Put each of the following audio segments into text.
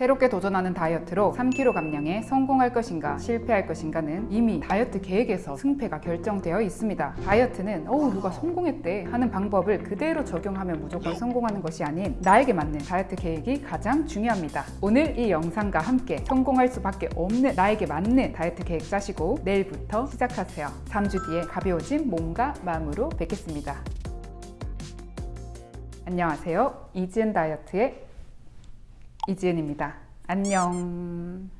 새롭게 도전하는 다이어트로 3kg 감량에 성공할 것인가 실패할 것인가는 이미 다이어트 계획에서 승패가 결정되어 있습니다. 다이어트는 어우 누가 성공했대 하는 방법을 그대로 적용하면 무조건 성공하는 것이 아닌 나에게 맞는 다이어트 계획이 가장 중요합니다. 오늘 이 영상과 함께 성공할 수밖에 없는 나에게 맞는 다이어트 계획 짜시고 내일부터 시작하세요. 3주 뒤에 가벼워진 몸과 마음으로 뵙겠습니다. 안녕하세요. 이지은 다이어트의 이지은입니다. 안녕.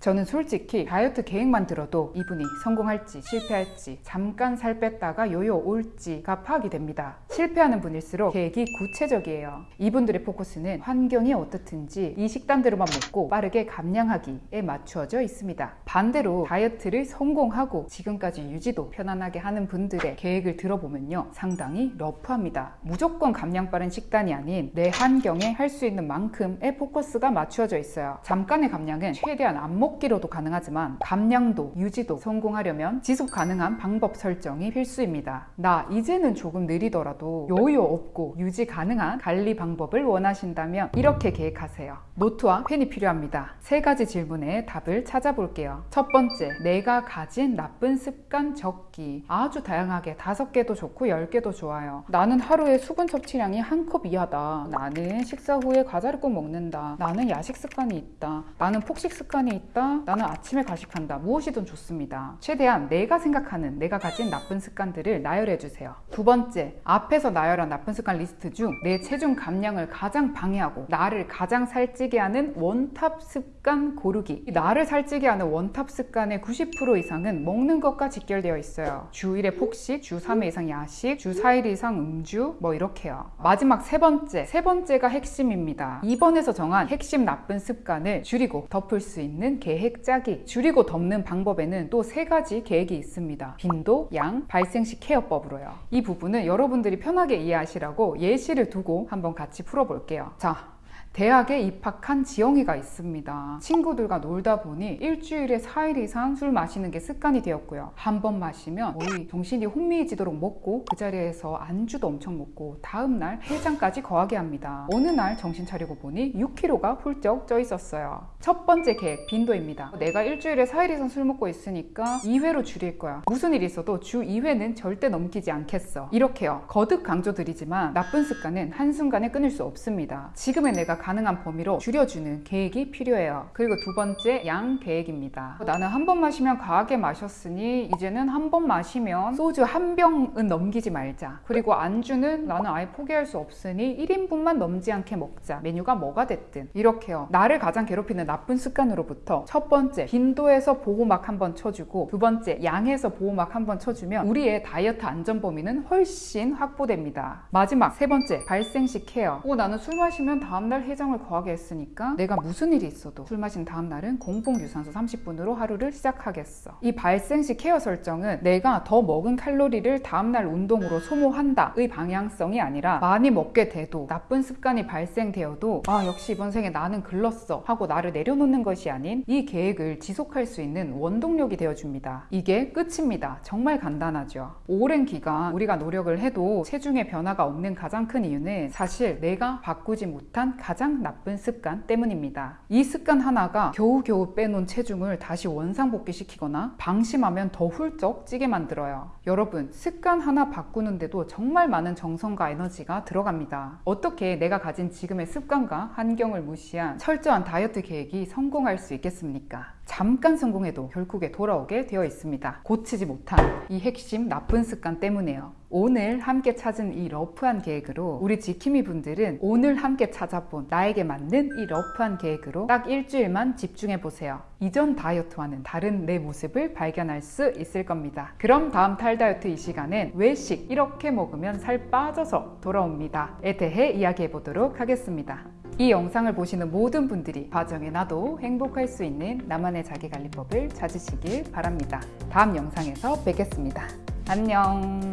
저는 솔직히 다이어트 계획만 들어도 이분이 성공할지 실패할지 잠깐 살 뺐다가 요요 올지가 파악이 됩니다. 실패하는 분일수록 계획이 구체적이에요. 이분들의 포커스는 환경이 어떻든지 이 식단대로만 먹고 빠르게 감량하기에 맞추어져 있습니다. 반대로 다이어트를 성공하고 지금까지 유지도 편안하게 하는 분들의 계획을 들어보면요. 상당히 러프합니다. 무조건 감량 빠른 식단이 아닌 내 환경에 할 수 있는 만큼의 포커스가 맞추어져 있어요. 잠깐의 감량은 최대한 안 먹. 먹기로도 가능하지만 감량도 유지도 성공하려면 지속 가능한 방법 설정이 필수입니다. 나 이제는 조금 느리더라도 여유 없고 유지 가능한 관리 방법을 원하신다면 이렇게 계획하세요. 노트와 펜이 필요합니다. 세 가지 질문에 답을 찾아볼게요. 첫 번째, 내가 가진 나쁜 습관 적기. 아주 다양하게 다섯 개도 좋고 열 개도 좋아요. 나는 하루에 수분 섭취량이 한 컵 이하다. 나는 식사 후에 과자를 꼭 먹는다. 나는 야식 습관이 있다. 나는 폭식 습관이 있다. 한다 나는 아침에 과식한다. 무엇이든 좋습니다. 최대한 내가 생각하는 내가 가진 나쁜 습관들을 나열해 주세요. 두 번째 앞에서 나열한 나쁜 습관 리스트 중 내 체중 감량을 가장 방해하고 나를 가장 살찌게 하는 one top 습관 고르기. 나를 살찌게 하는 원탑 습관의 90% 이상은 먹는 것과 직결되어 있어요. 주 1회 폭식, 주 3회 이상 야식, 주 4일 이상 음주 뭐 이렇게요. 마지막 세 번째 세 번째가 핵심입니다. 2번에서 정한 핵심 나쁜 습관을 줄이고 덮을 수 있는 계획 계획 짜기 줄이고 덮는 방법에는 또 세 가지 계획이 있습니다. 빈도, 양, 발생 시 케어법으로요. 이 부분은 여러분들이 편하게 이해하시라고 예시를 두고 한번 같이 풀어볼게요. 자 대학에 입학한 지영이가 있습니다. 친구들과 놀다 보니 일주일에 4일 이상 술 마시는 게 습관이 되었고요. 한 번 마시면 거의 정신이 혼미해지도록 먹고 그 자리에서 안주도 엄청 먹고 다음날 해장까지 거하게 합니다. 어느 날 정신 차리고 보니 6kg가 훌쩍 쪄 있었어요. 첫 번째 계획 빈도입니다. 내가 일주일에 4일 이상 술 먹고 있으니까 2회로 줄일 거야. 무슨 일이 있어도 주 2회는 절대 넘기지 않겠어. 이렇게요. 거듭 강조드리지만 나쁜 습관은 한순간에 끊을 수 없습니다. 지금의 내가 가능한 범위로 줄여주는 계획이 필요해요. 그리고 두 번째 양 계획입니다. 나는 한 번 마시면 과하게 마셨으니 이제는 한 번 마시면 소주 한 병은 넘기지 말자. 그리고 안주는 나는 아예 포기할 수 없으니 1인분만 넘지 않게 먹자. 메뉴가 뭐가 됐든 이렇게요. 나를 가장 괴롭히는 나쁜 습관으로부터 첫 번째 빈도에서 보호막 한 번 쳐주고 두 번째 양에서 보호막 한 번 쳐주면 우리의 다이어트 안전 범위는 훨씬 확보됩니다. 마지막 세 번째 발생 시 케어. 오 나는 술 마시면 다음 날 해장을 거하게 했으니까 내가 무슨 일이 있어도 술 마신 다음 날은 공복 유산소 30분으로 하루를 시작하겠어. 이 발생 시 케어 설정은 내가 더 먹은 칼로리를 다음날 운동으로 소모한다 의 방향성이 아니라 많이 먹게 돼도 나쁜 습관이 발생되어도 아 역시 이번 생에 나는 글렀어 하고 나를 내려놓는 것이 아닌 이 계획을 지속할 수 있는 원동력이 되어줍니다. 이게 끝입니다. 정말 간단하죠. 오랜 기간 우리가 노력을 해도 체중의 변화가 없는 가장 큰 이유는 사실 내가 바꾸지 못한 가장 나쁜 습관 때문입니다. 이 습관 하나가 겨우겨우 빼놓은 체중을 다시 원상복귀시키거나 방심하면 더 훌쩍 찌게 만들어요. 여러분 습관 하나 바꾸는데도 정말 많은 정성과 에너지가 들어갑니다. 어떻게 내가 가진 지금의 습관과 환경을 무시한 철저한 다이어트 계획이 성공할 수 있겠습니까? 잠깐 성공해도 결국에 돌아오게 되어 있습니다. 고치지 못한 이 핵심 나쁜 습관 때문에요. 오늘 함께 찾은 이 러프한 계획으로 우리 지킴이 분들은 오늘 함께 찾아본 나에게 맞는 이 러프한 계획으로 딱 일주일만 집중해 보세요. 이전 다이어트와는 다른 내 모습을 발견할 수 있을 겁니다. 그럼 다음 탈 다이어트 이 시간엔 외식 이렇게 먹으면 살 빠져서 돌아옵니다. 에 대해 이야기해 보도록 하겠습니다. 이 영상을 보시는 모든 분들이 과정에 나도 행복할 수 있는 나만의 자기관리법을 찾으시길 바랍니다. 다음 영상에서 뵙겠습니다. 안녕